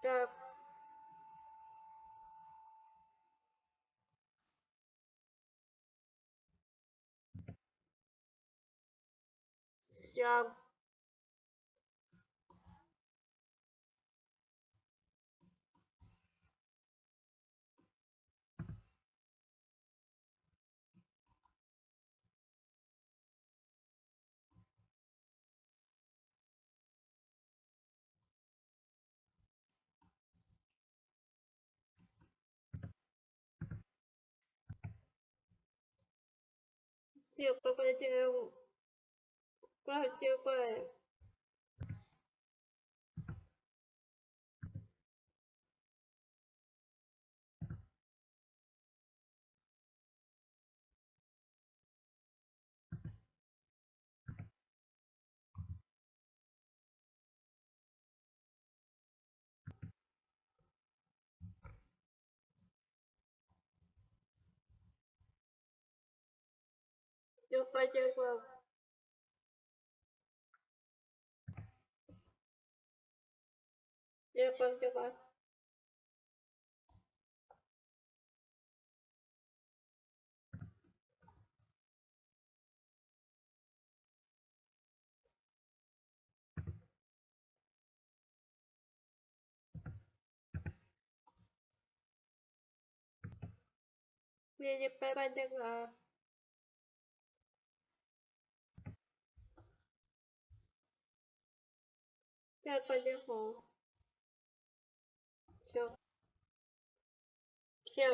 这香乖乖，乖乖乖乖，乖乖 Chưa qua chưa qua. Chưa qua Chưa qua. Nghe coi bay bay phải coi 大家好，行，骗。